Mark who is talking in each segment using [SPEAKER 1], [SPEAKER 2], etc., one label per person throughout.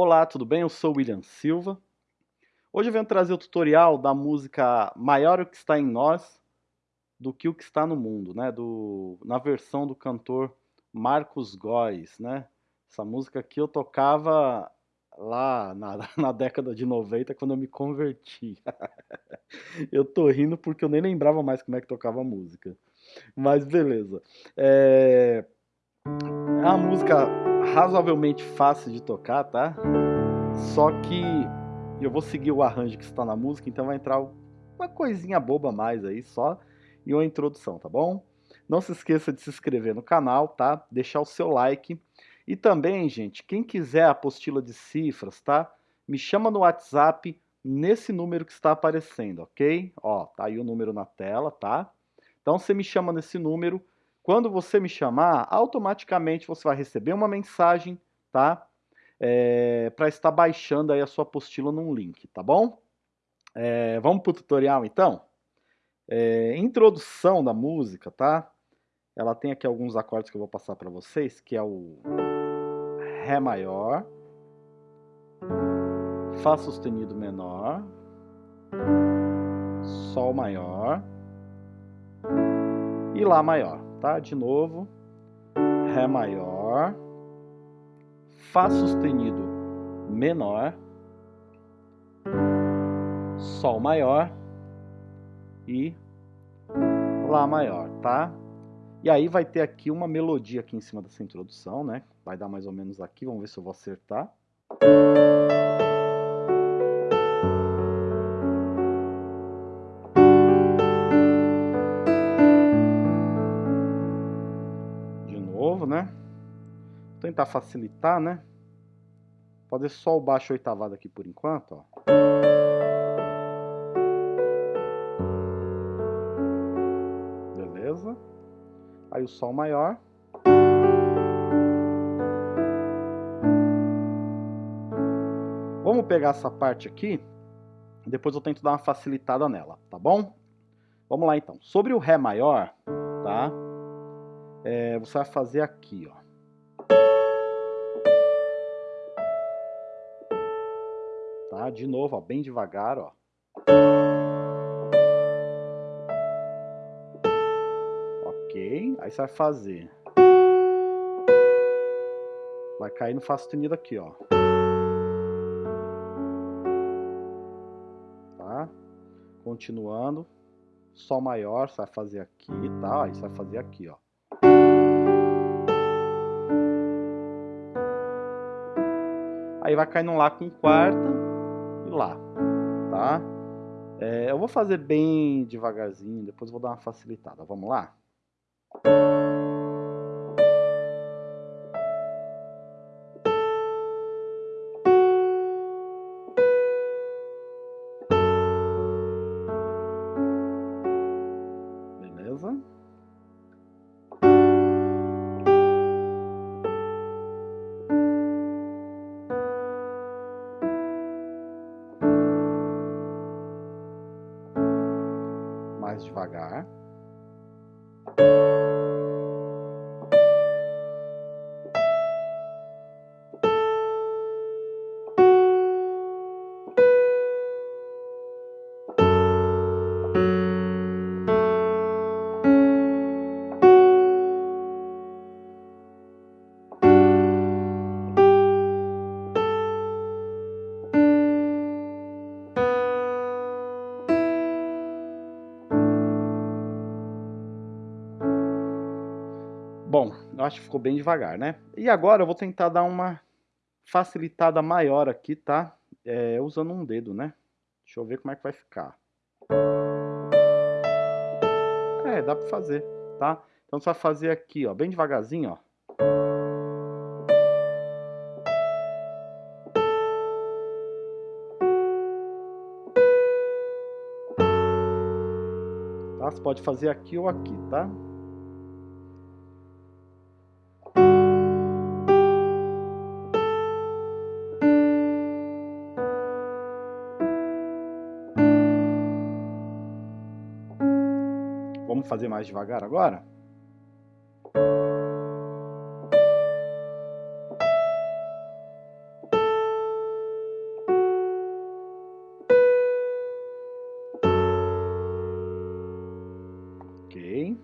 [SPEAKER 1] Olá, tudo bem? Eu sou William Silva. Hoje eu venho trazer o tutorial da música Maior o que está em nós do que o que está no mundo, né? Do, na versão do cantor Marcos Góes, né? Essa música aqui eu tocava lá na, na década de 90 quando eu me converti. eu tô rindo porque eu nem lembrava mais como é que tocava a música. Mas beleza. É, é uma música razoavelmente fácil de tocar, tá? Só que eu vou seguir o arranjo que está na música, então vai entrar uma coisinha boba mais aí só e uma introdução, tá bom? Não se esqueça de se inscrever no canal, tá? Deixar o seu like. E também, gente, quem quiser a apostila de cifras, tá? Me chama no WhatsApp nesse número que está aparecendo, ok? Ó, tá aí o número na tela, tá? Então você me chama nesse número. Quando você me chamar, automaticamente você vai receber uma mensagem, tá? É, para estar baixando aí a sua apostila num link, tá bom? É, vamos para o tutorial então? É, introdução da música, tá? Ela tem aqui alguns acordes que eu vou passar para vocês, que é o Ré maior, Fá sustenido menor, Sol maior, e Lá maior, tá? De novo, Ré maior, Fá sustenido menor, Sol maior e Lá maior, tá? E aí vai ter aqui uma melodia aqui em cima dessa introdução, né? Vai dar mais ou menos aqui, vamos ver se eu vou acertar. Né? Vou tentar facilitar, né? Fazer só o baixo oitavado aqui por enquanto, ó. Beleza? Aí o sol maior. Vamos pegar essa parte aqui, depois eu tento dar uma facilitada nela, tá bom? Vamos lá então. Sobre o Ré maior, tá? É, você vai fazer aqui, ó. Tá? De novo, ó, bem devagar, ó. Ok, aí você vai fazer. Vai cair no Fá sustenido aqui, ó. Tá? Continuando. Sol maior, você vai fazer aqui, tá? Aí você vai fazer aqui, ó. Aí vai cair num Lá com quarta e Lá, tá? É, eu vou fazer bem devagarzinho, depois vou dar uma facilitada. Vamos lá? Mais devagar. Acho que ficou bem devagar, né? E agora eu vou tentar dar uma facilitada maior aqui, tá? É, usando um dedo, né? Deixa eu ver como é que vai ficar. É, dá pra fazer, tá? Então você vai fazer aqui, ó, bem devagarzinho, ó. Tá? Você pode fazer aqui ou aqui, tá? Fazer mais devagar agora? Ok.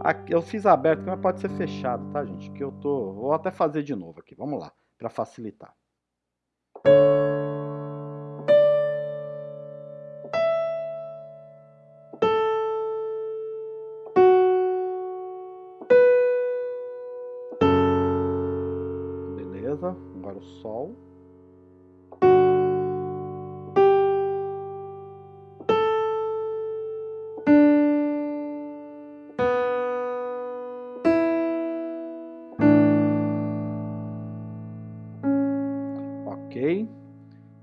[SPEAKER 1] Aqui, eu fiz aberto, mas pode ser fechado, tá, gente? Que eu tô. Vou até fazer de novo aqui. Vamos lá, para facilitar. Agora o Sol.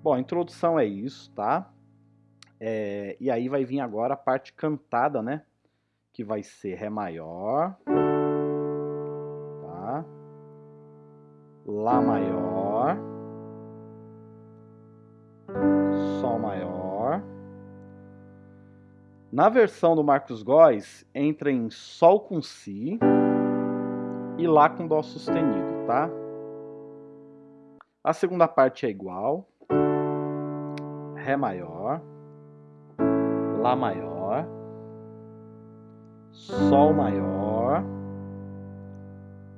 [SPEAKER 1] Bom, a introdução é isso, tá? É, e aí vai vir agora a parte cantada, né? Que vai ser Ré maior, tá? Lá maior, Sol maior. Na versão do Marcos Góes, entra em Sol com Si e Lá com Dó sustenido, tá? A segunda parte é igual. Ré maior, Lá maior, Sol maior,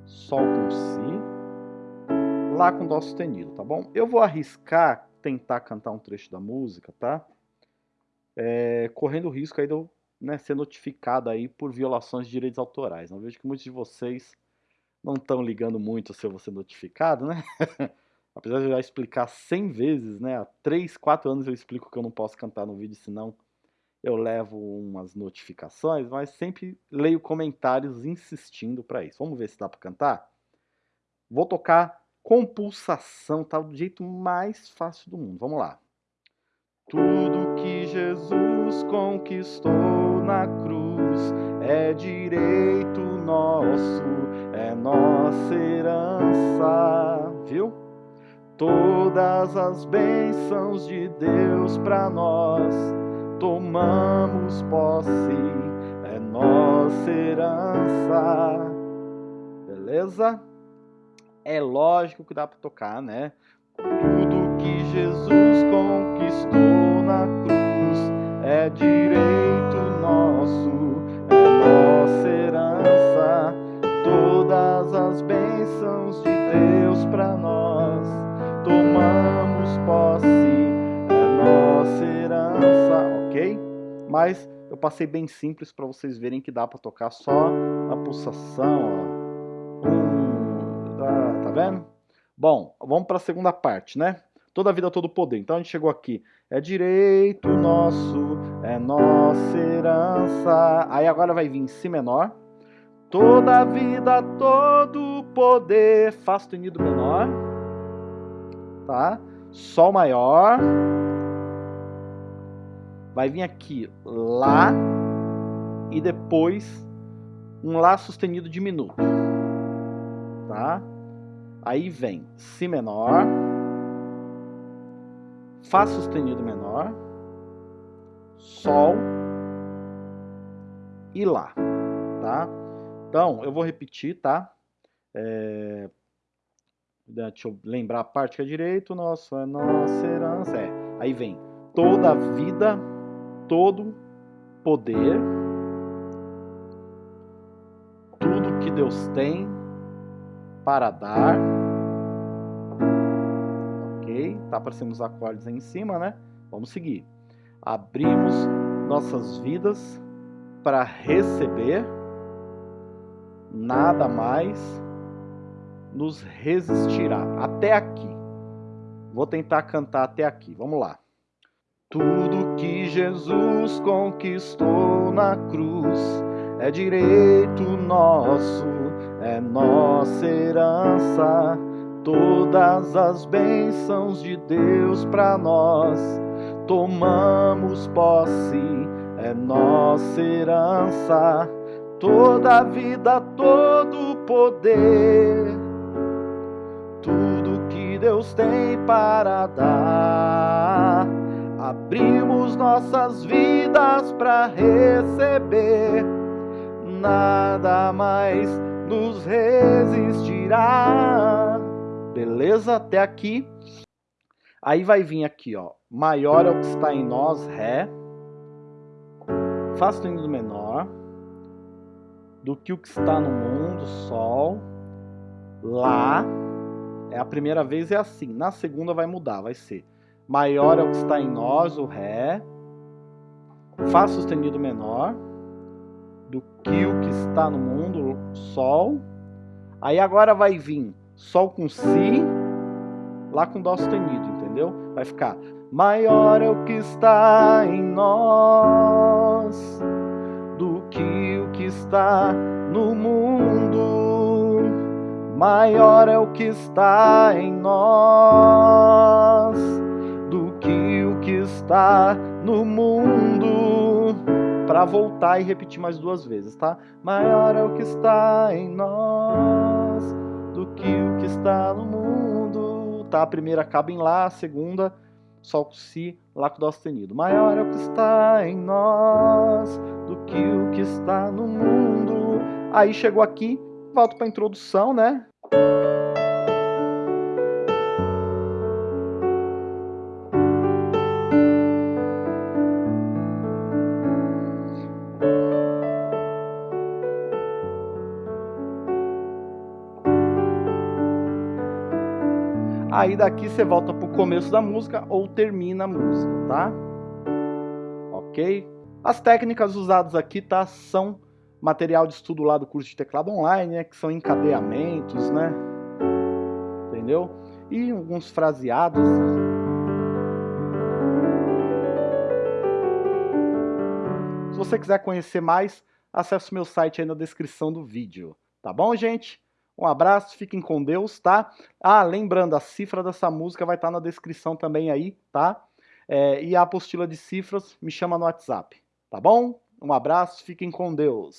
[SPEAKER 1] Sol com Si, Lá com Dó sustenido, tá bom? Eu vou arriscar tentar cantar um trecho da música, tá? É, correndo o risco aí de eu né, ser notificado aí por violações de direitos autorais. Eu vejo que muitos de vocês não estão ligando muito se eu vou ser notificado, né? Apesar de eu já explicar 100 vezes, né? Há 3, 4 anos eu explico que eu não posso cantar no vídeo, senão eu levo umas notificações, mas sempre leio comentários insistindo para isso. Vamos ver se dá para cantar? Vou tocar com pulsação, tá? Do jeito mais fácil do mundo. Vamos lá. Tudo que Jesus conquistou na cruz é direito nosso, é nossa herança, viu? Todas as bênçãos de Deus para nós tomamos posse, é nossa herança. Beleza? É lógico que dá para tocar, né? Tudo que Jesus conquistou na cruz é direito nosso, é nossa herança. Todas as bênçãos de Deus para nós tomamos posse, é nossa herança, ok? Mas eu passei bem simples para vocês verem que dá para tocar só a pulsação, ó. Vendo? Bom, vamos para a segunda parte, né? Toda a vida, todo poder. Então a gente chegou aqui. É direito nosso, é nossa herança. Aí agora vai vir em Si menor. Toda a vida, todo poder. Fá sustenido menor tá? Sol maior. Vai vir aqui Lá e depois um Lá sustenido diminuto, tá? Aí vem Si menor, Fá sustenido menor, Sol e Lá, tá? Então, eu vou repetir, tá? É, Deixa eu lembrar a parte que é direito, nosso, é nossa herança. É. Aí vem toda a vida, todo poder, tudo que Deus tem para dar. Ok? Tá aparecendo os acordes aí em cima, né? Vamos seguir. Abrimos nossas vidas para receber nada mais nos resistirá. Até aqui. Vou tentar cantar até aqui. Vamos lá. Tudo que Jesus conquistou na cruz é direito nosso, é nossa herança. Todas as bênçãos de Deus para nós tomamos posse, é nossa herança. Toda a vida, todo poder tudo que Deus tem para dar. Abrimos nossas vidas para receber, nada mais nos resistirá. Beleza? Até aqui. Aí vai vir aqui, ó. Maior é o que está em nós, Ré. Fá sustenido menor. do que o que está no mundo, Sol, Lá, é a primeira vez é assim, na segunda vai mudar, vai ser maior é o que está em nós, o Ré, Fá sustenido menor, o que está no mundo, Sol, aí agora vai vir Sol com Si, Lá com Dó sustenido, entendeu? Vai ficar maior é o que está em nós do que o que está no mundo. Maior é o que está em nós do que o que está no mundo. Para voltar e repetir mais duas vezes, tá? Maior é o que está em nós do que o que está no mundo. Tá? A primeira acaba em Lá, a segunda Sol com Si, Lá com Dó sustenido. Maior é o que está em nós do que o que está no mundo. Aí chegou aqui, volto para a introdução, né? Aí daqui você volta pro começo da música ou termina a música, tá? Ok? As técnicas usadas aqui, tá? São material de estudo lá do curso de teclado online, né? Que são encadeamentos, né? Entendeu? E alguns fraseados. Se você quiser conhecer mais, acesse o meu site aí na descrição do vídeo. Tá bom, gente? Um abraço, fiquem com Deus, tá? Ah, lembrando, a cifra dessa música vai estar tá na descrição também aí, tá? É, e a apostila de cifras me chama no WhatsApp, tá bom? Um abraço, fiquem com Deus.